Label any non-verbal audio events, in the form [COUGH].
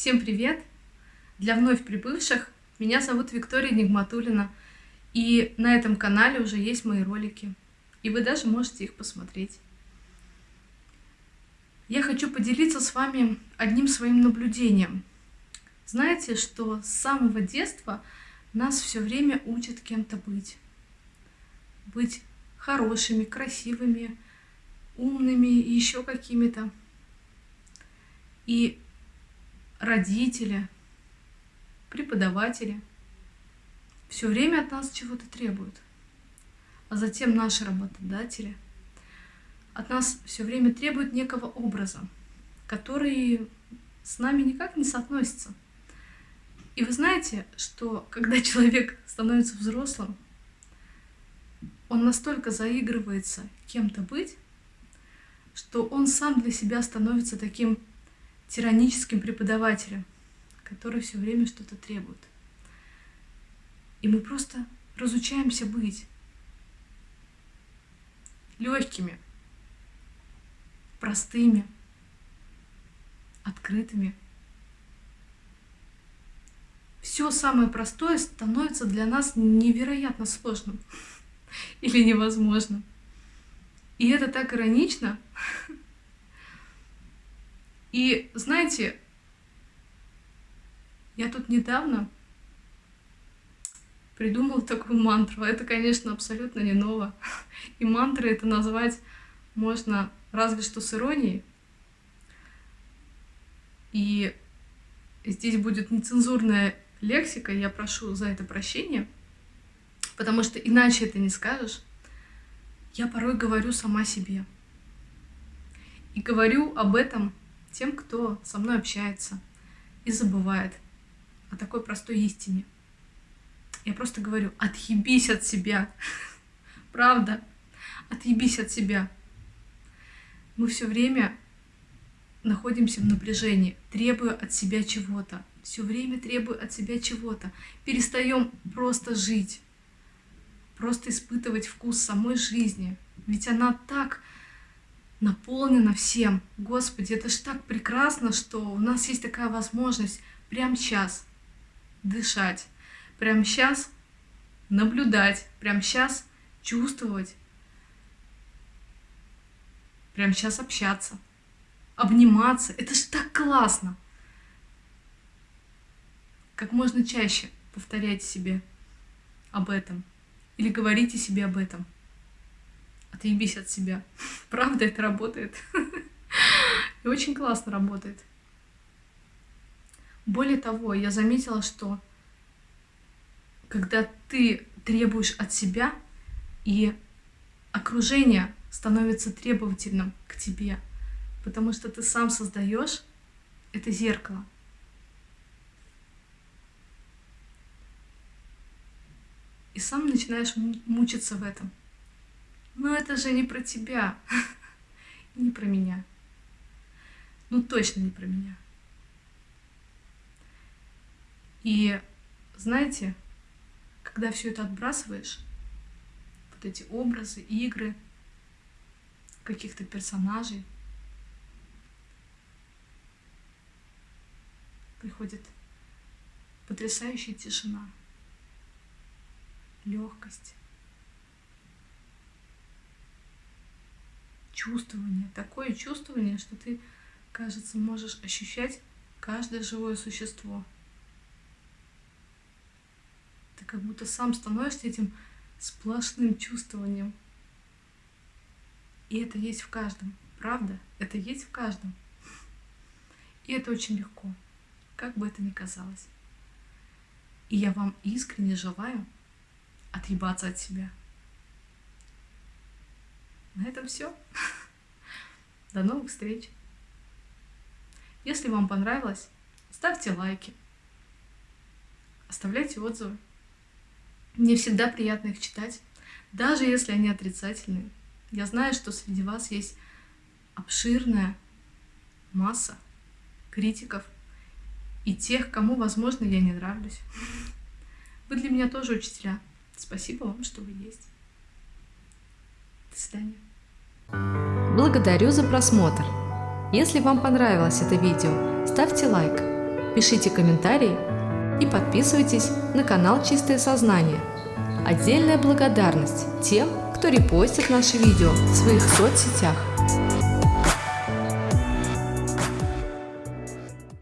Всем привет! Для вновь прибывших меня зовут Виктория Нигматулина, и на этом канале уже есть мои ролики, и вы даже можете их посмотреть. Я хочу поделиться с вами одним своим наблюдением. Знаете, что с самого детства нас все время учат кем-то быть. Быть хорошими, красивыми, умными и еще какими-то. И родители, преподаватели все время от нас чего-то требуют. А затем наши работодатели от нас все время требуют некого образа, который с нами никак не соотносится. И вы знаете, что когда [LAUGHS] человек становится взрослым, он настолько заигрывается кем-то быть, что он сам для себя становится таким тираническим преподавателем, который все время что-то требует. И мы просто разучаемся быть легкими, простыми, открытыми. Все самое простое становится для нас невероятно сложным [LAUGHS] или невозможным. И это так иронично, [LAUGHS] и знаете, я тут недавно придумала такую мантру. Это, конечно, абсолютно не ново. И мантры это назвать можно разве что с иронией. И здесь будет нецензурная лексика, я прошу за это прощения, потому что иначе это не скажешь. Я порой говорю сама себе. И говорю об этом тем, кто со мной общается и забывает о такой простой истине. Я просто говорю, отъебись от себя. [LAUGHS] Правда, отъебись от себя. Мы все время находимся в напряжении, требуя от себя чего-то. Все время требуя от себя чего-то. Перестаем просто жить, просто испытывать вкус самой жизни. Ведь она так наполнена всем. Господи, это ж так прекрасно, что у нас есть такая возможность прямо сейчас дышать, прямо сейчас наблюдать, прямо сейчас чувствовать, прямо сейчас общаться, обниматься. Это ж так классно! Как можно чаще повторяйте себе об этом или говорите себе об этом отъебись от себя. [LAUGHS] Правда, это работает. [LAUGHS] И очень классно работает. Более того, я заметила, что когда ты требуешь от себя, и окружение становится требовательным к тебе, потому что ты сам создаешь это зеркало. И сам начинаешь мучиться в этом. Но это же не про тебя. [LAUGHS] не про меня. Ну точно не про меня. И знаете, когда все это отбрасываешь, вот эти образы, игры, каких-то персонажей, приходит потрясающая тишина, легкость. Чувствование, такое чувствование, что ты, кажется, можешь ощущать каждое живое существо. Ты как будто сам становишься этим сплошным чувствованием. И это есть в каждом, правда? Это есть в каждом. И это очень легко, как бы это ни казалось. И я вам искренне желаю отъебаться от себя. На этом все. До новых встреч. Если вам понравилось, ставьте лайки, оставляйте отзывы. Мне всегда приятно их читать, даже если они отрицательные. Я знаю, что среди вас есть обширная масса критиков и тех, кому, возможно, я не нравлюсь. Вы для меня тоже учителя. Спасибо вам, что вы есть. До свидания. Благодарю за просмотр. Если вам понравилось это видео, ставьте лайк, пишите комментарии и подписывайтесь на канал Чистое Сознание. Отдельная благодарность тем, кто репостит наши видео в своих соцсетях.